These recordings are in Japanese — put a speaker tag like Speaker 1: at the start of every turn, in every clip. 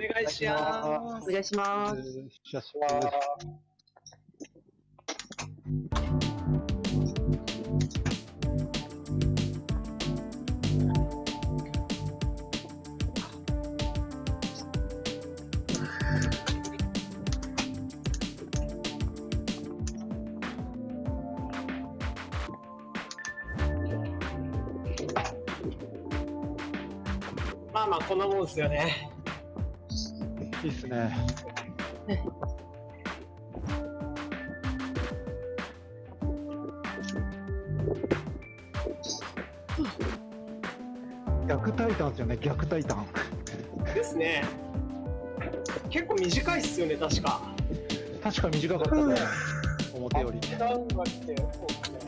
Speaker 1: お願いしま
Speaker 2: お願いします。
Speaker 3: しゃしゃ
Speaker 1: す。まあまあ、こんなもんですよね。
Speaker 3: いいっすね。逆タイタンですよね、逆タイタン。
Speaker 1: ですね。結構短いっすよね、確か。
Speaker 3: 確か短かったね、表より。
Speaker 1: ダウンが来て、そうですね。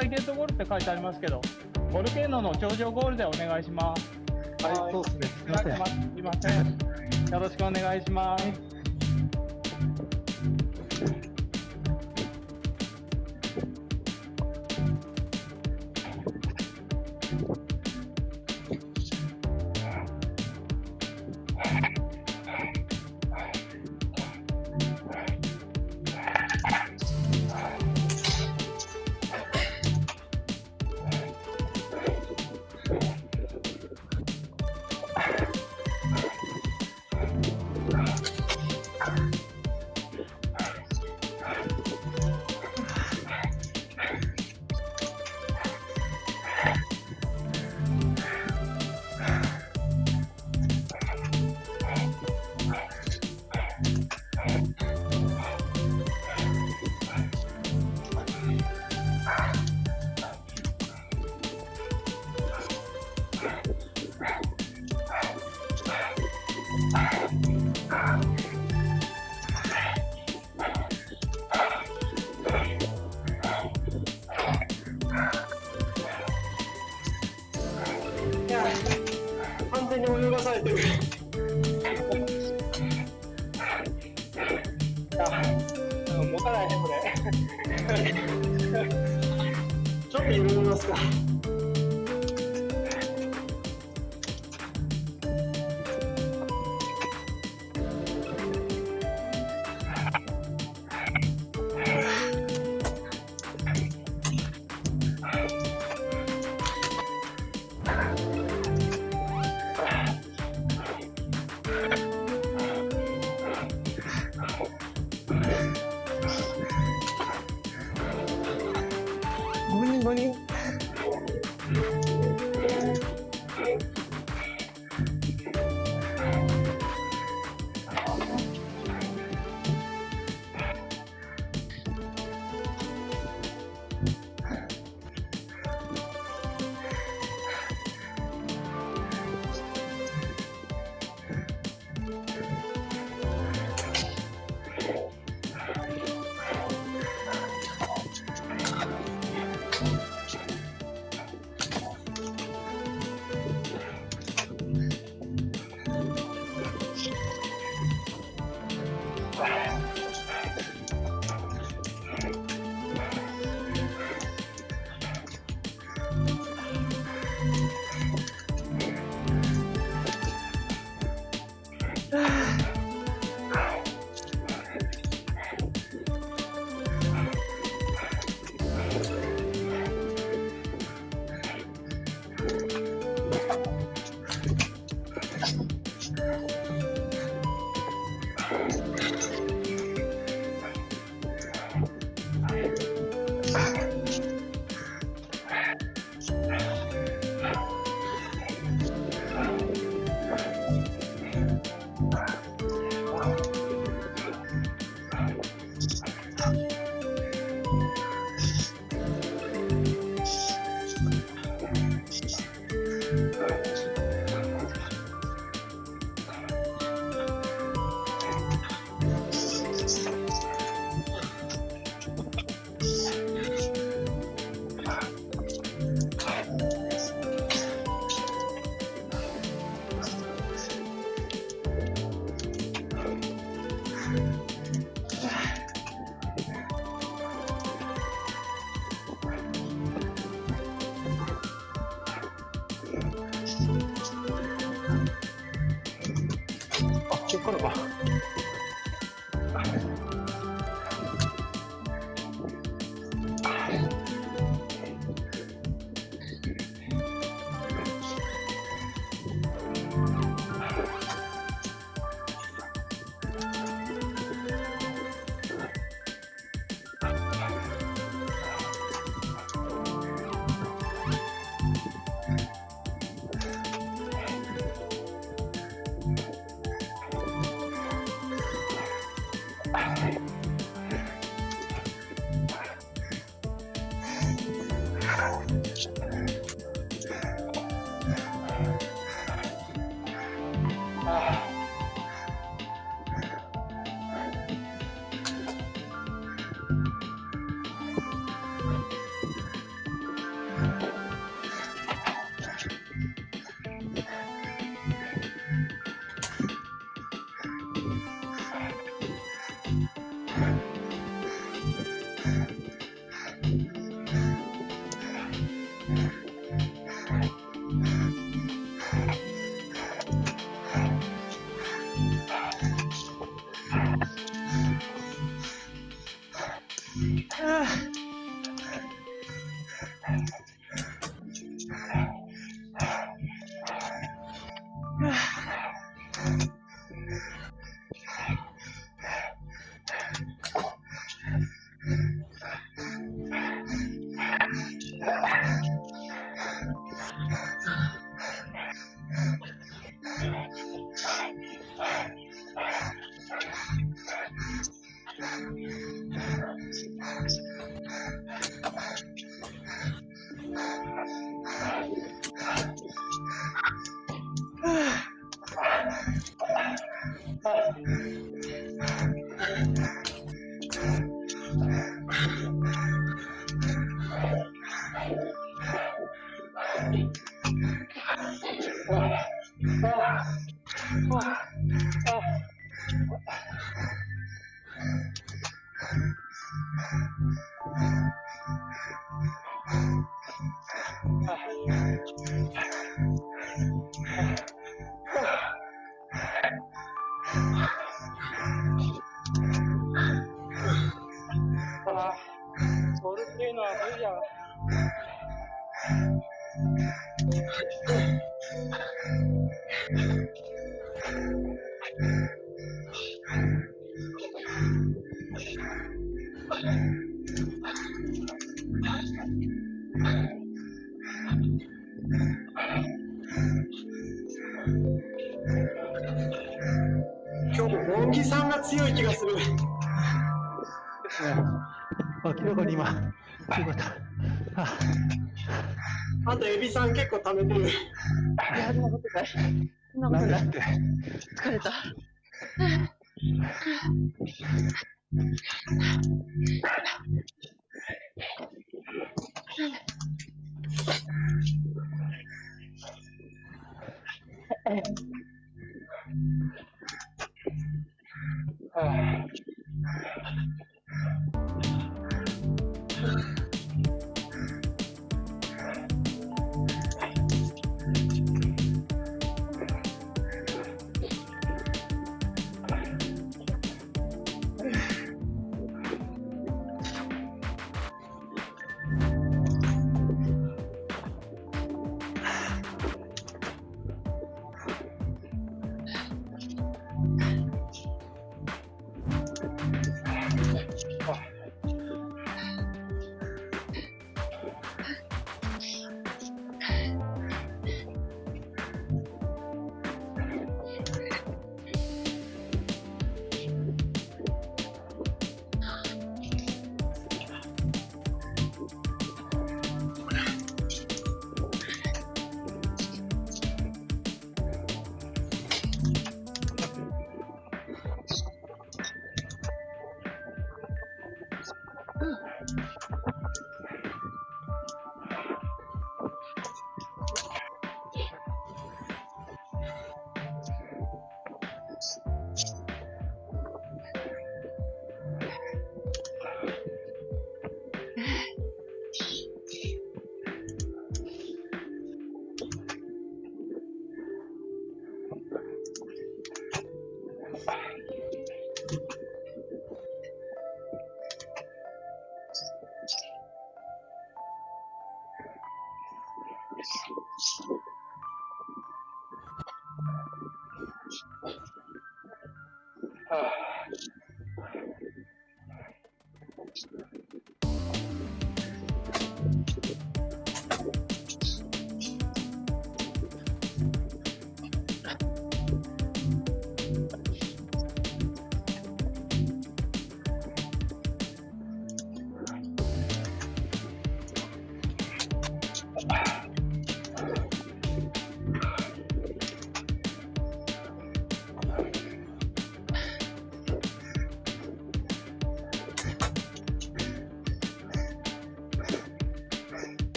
Speaker 4: あの周回ゲートゴールって書いてありますけど、ボルケーノの頂上ゴールでお願いします。
Speaker 3: はい、そうですね。すみません。
Speaker 4: すいません。よろしくお願いします。
Speaker 1: Yeah. めて。い
Speaker 2: や、そんなことない。そんなことない。疲れた。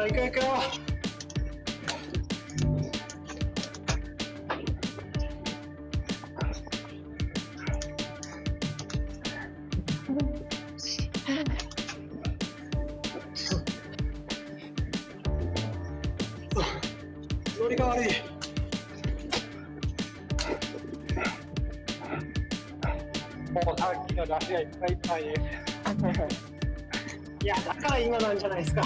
Speaker 1: あ、行く行くよ。乗りが悪い。
Speaker 3: もうさっきの出しがいっぱいいっぱいです。
Speaker 1: いや、だから今なんじゃないですか。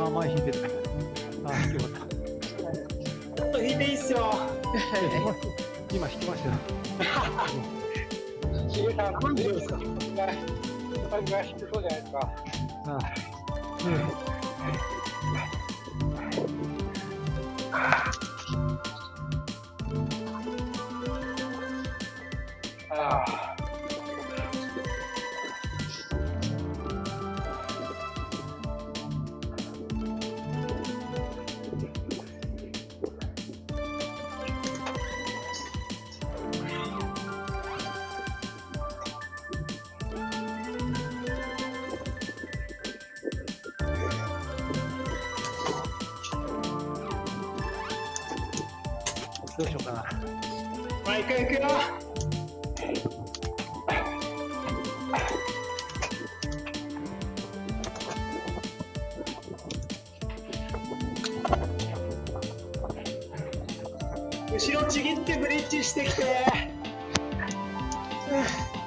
Speaker 3: あ、前引いてる。あ、引き終わった。
Speaker 1: もっと引いていいっすよ。
Speaker 3: 今引きましたよ。
Speaker 1: しげさん、何秒ですか。
Speaker 3: あ、うん。どう
Speaker 1: 唉。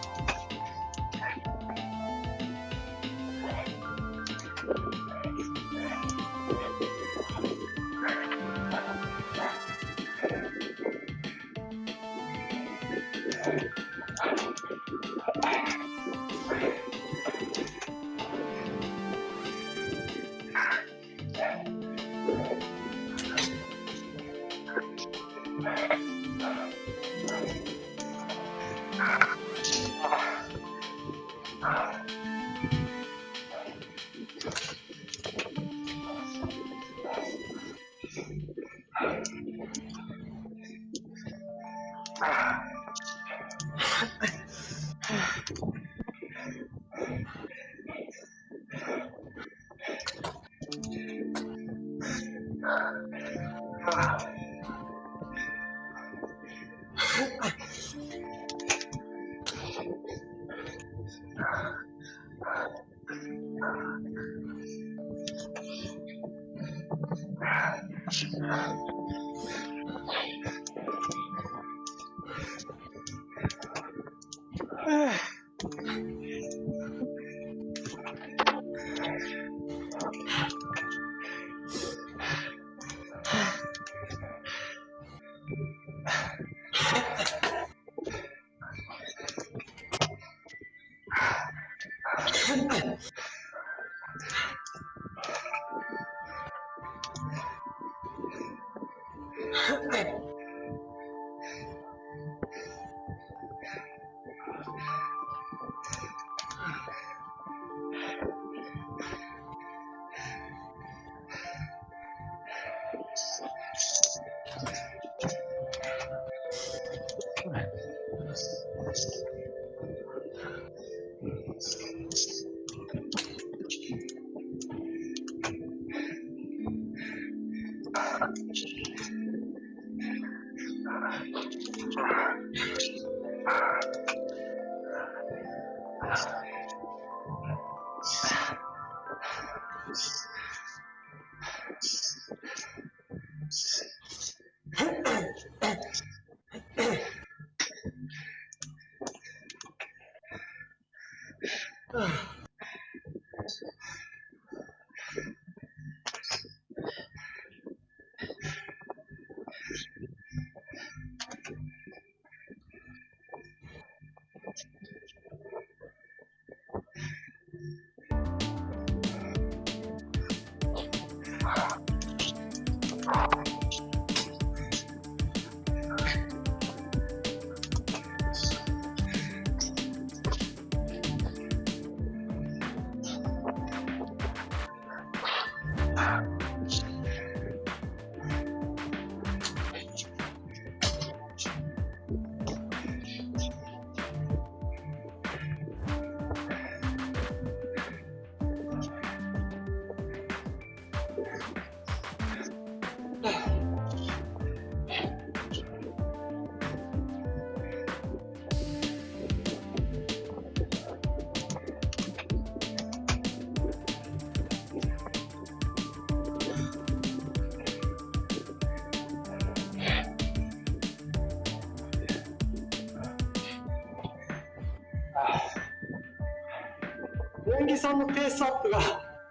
Speaker 1: 木さんのペースアップが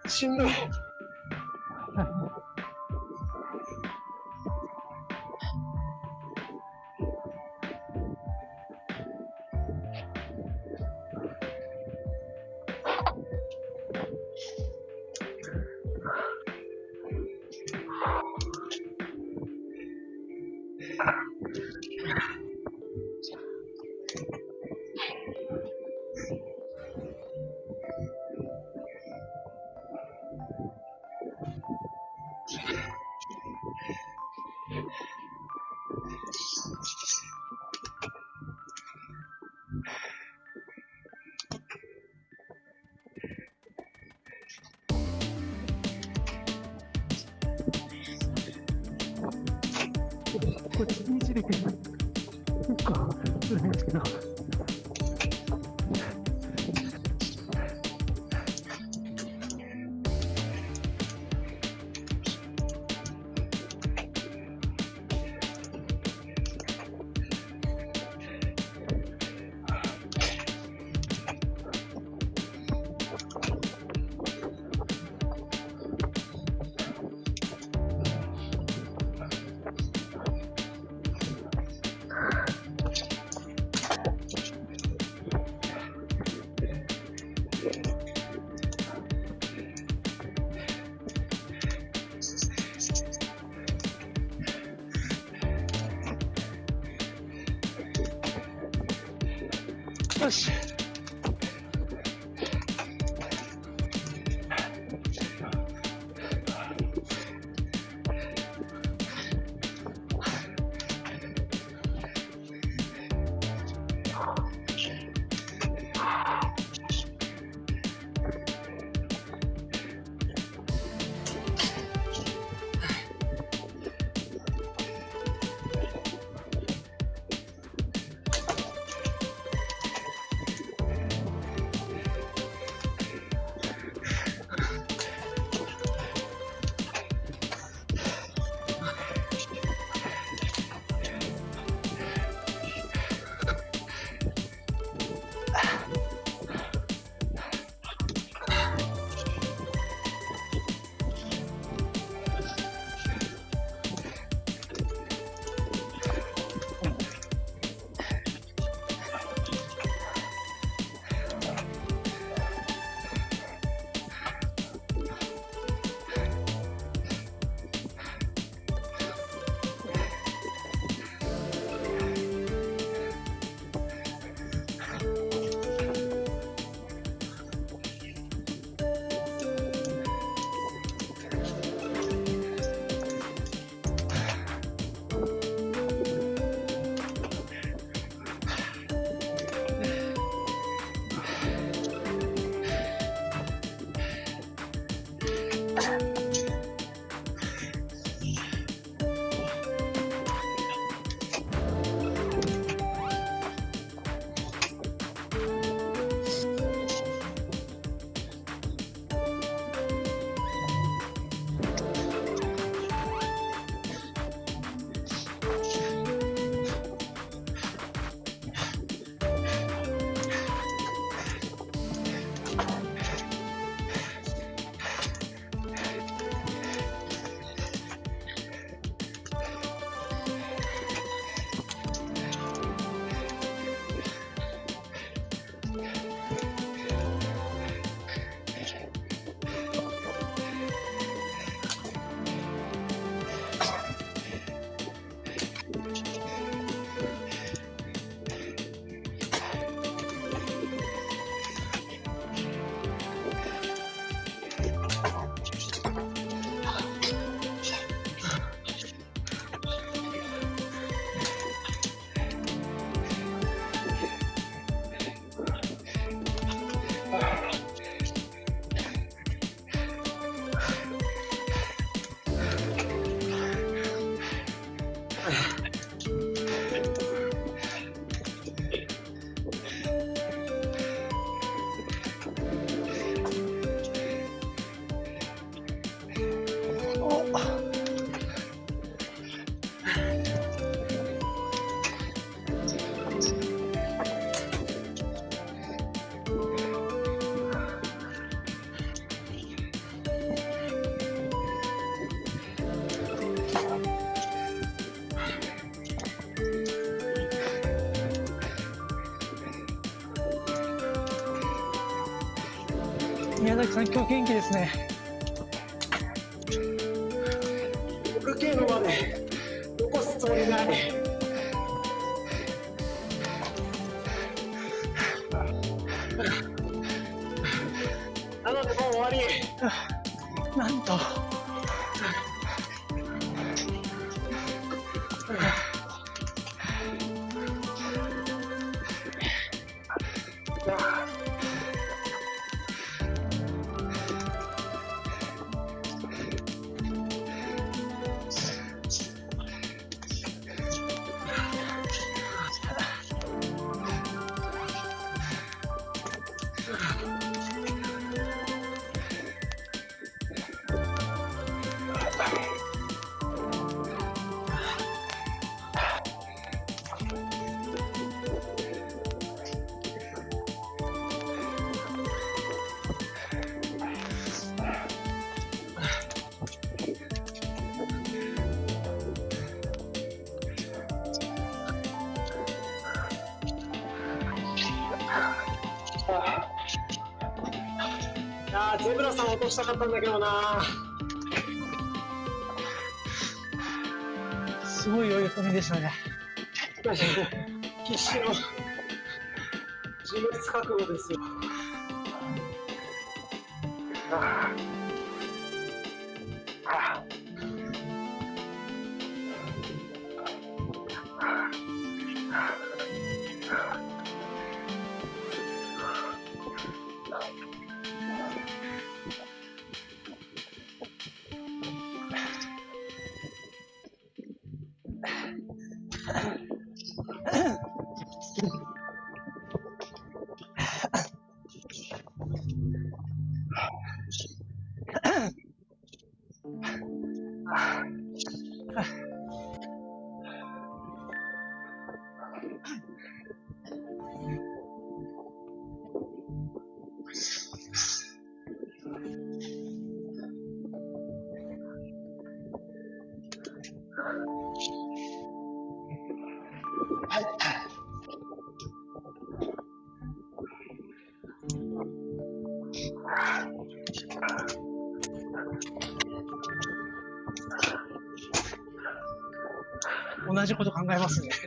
Speaker 1: しんどい。よし。宮崎さん、今日元気ですね。あーゼブラさん落としたかったんだけどな
Speaker 5: すごい余裕込みでしたね。
Speaker 1: 必死の自滅覚悟ですよ
Speaker 5: 考えますね。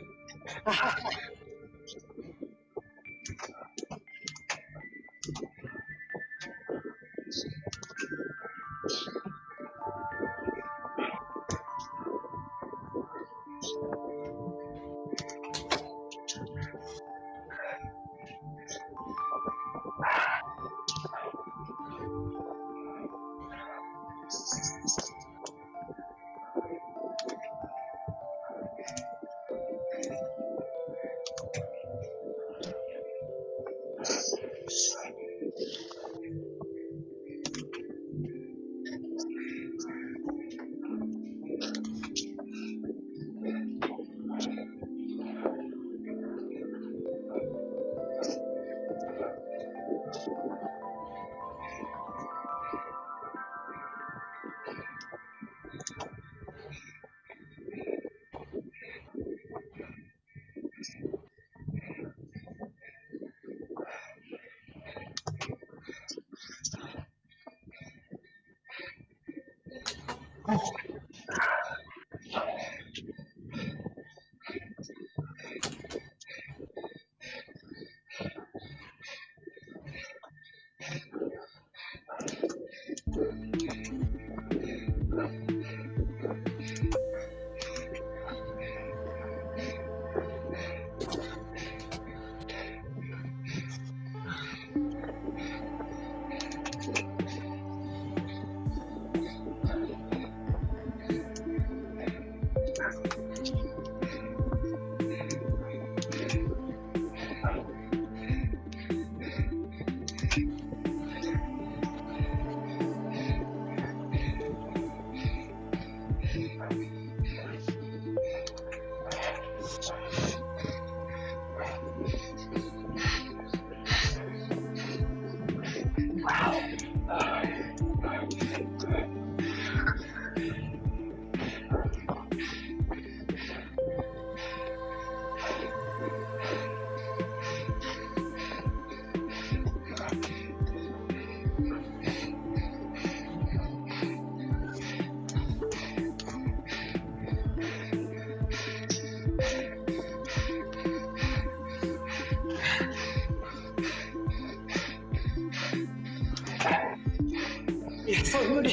Speaker 1: いやそう無理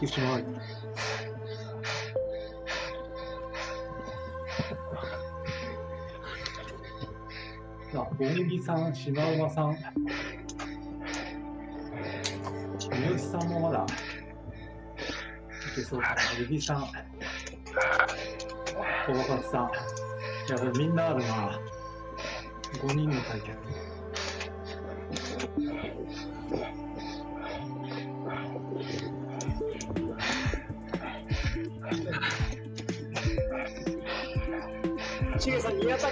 Speaker 3: 行ってしまう。あ、ボンギさん、シマウマさん、三好さんもまだ、いけそうかな。ユギさん、小若さん。いや、これみんなあるな。5人の対決。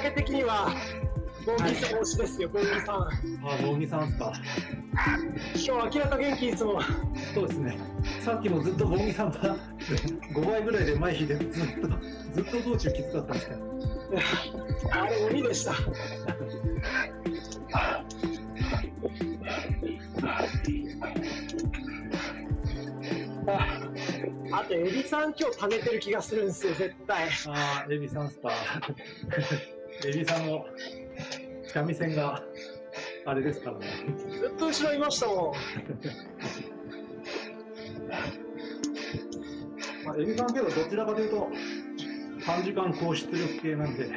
Speaker 1: げ的には、ボンギさん推しですよ、ボンギさん。
Speaker 3: あ、ボンギさんですか。
Speaker 1: 今日明らか元気いつも。
Speaker 3: そうですね。さっきもずっとボンギさんが5倍ぐらいで前引いてずっと、ずっと道中きつかったんですけど。
Speaker 1: あれ、鬼でした。ああと、エビさん今日貯めてる気がするんですよ、絶対。
Speaker 3: ああ、エビさんスパー。エビさんの三味線があれですからね。
Speaker 1: ずっと後ろいましたもん。
Speaker 3: まあ、エビさんけどどちらかというと短時間高出力系なんで、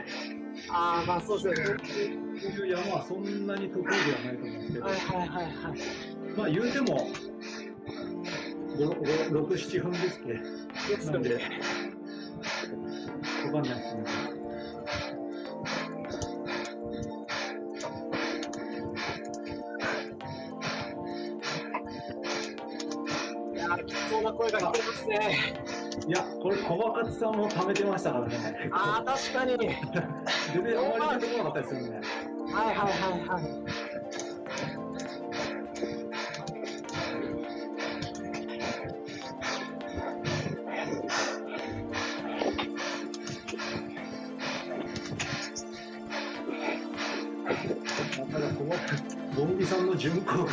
Speaker 1: ああ、まあそうですよね。
Speaker 3: こういう山はそんなに得意ではないと思うんですけど、
Speaker 1: はいはいはいはい。
Speaker 3: まあ言うても、5、6、7分ですけ
Speaker 1: ですよ
Speaker 3: なんで
Speaker 1: ね。、
Speaker 3: わかんないですね。
Speaker 1: つそうな声が聞こえますね。
Speaker 3: いや、これ、小若さんも貯めてましたからね。
Speaker 1: ああ、確かに。はい
Speaker 3: 全然あまり出てこなかったですよね。
Speaker 1: はいはいはい。
Speaker 3: ただ、この、ボンビさんの巡行が、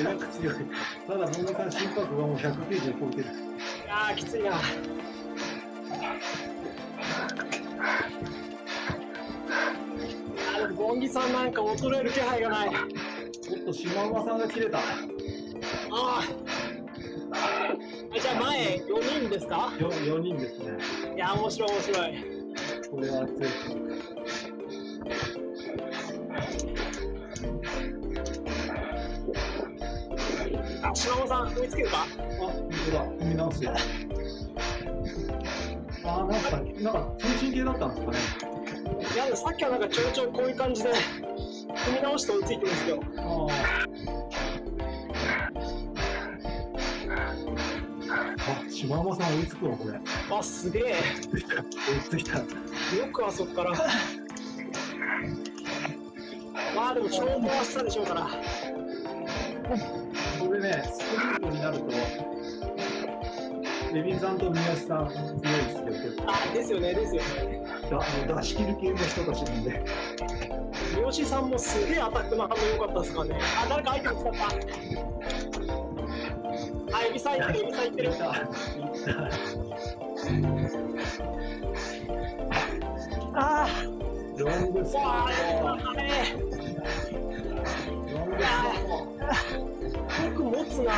Speaker 3: えらく強い。ただ、ボンビさん心拍がもう190超えてる。
Speaker 1: いやー、きついな。あでもボンギさんなんか衰える気配がない。あ
Speaker 3: おっと、シマウマさんが切れた。
Speaker 1: あ。じゃあ前4人ですか？
Speaker 3: よ4人ですね。
Speaker 1: いや、面白い面白い。
Speaker 3: これは強い。
Speaker 1: あ、島尾さん、追いつけるか？
Speaker 3: あ、本当だ。見直すよ。あ、なんか、なんか、中心系だったんですかね。
Speaker 1: いや、でもさっきはなんかちょいちょいこういう感じで、踏み直して追いついてるんですよ。
Speaker 3: ああ。あ、シマウマさん追いつくわ、これ。
Speaker 1: あ、すげえ。
Speaker 3: 追いついた。
Speaker 1: よくあそこから。まあでも消耗はしたでしょうから。
Speaker 3: ね、スプリントになると、レビンさんと三好さん強いですよ、結構。
Speaker 1: あ、ですよね、ですよね。
Speaker 3: だ出し切る系の人たちなんで。
Speaker 1: 三好さんもすげえアタックの反応良かったですからね。あ、誰かアイテム使った。あ、エビさんいってる、エビさんいってる。
Speaker 3: いた。いた。
Speaker 1: あ
Speaker 3: ロングスパ
Speaker 1: あ、
Speaker 3: ー。ロングスパー
Speaker 1: 持つな。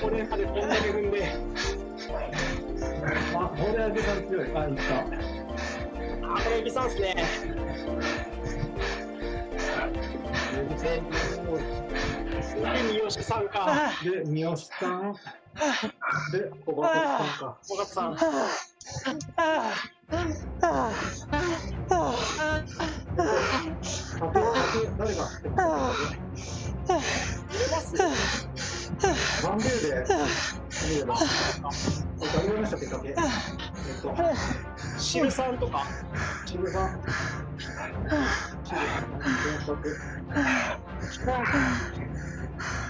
Speaker 1: これまでこんだけ踏んで。
Speaker 3: ト。あ、モレアゲさん強い。あ、いった。
Speaker 1: あ、これエビさんっすね。
Speaker 3: レビさん強い
Speaker 1: すげえ三好さんか。
Speaker 3: で、三好さん。で、小バさんか。
Speaker 1: 尾形さん。
Speaker 3: 誰が入バンベルで、見れば。誰がいましたっけ、竹。えっと、
Speaker 1: シルさんとか。
Speaker 3: チルさん。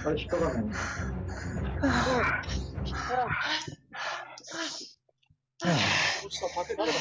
Speaker 3: あれ、引っかかんない。
Speaker 1: どうした？竹誰だ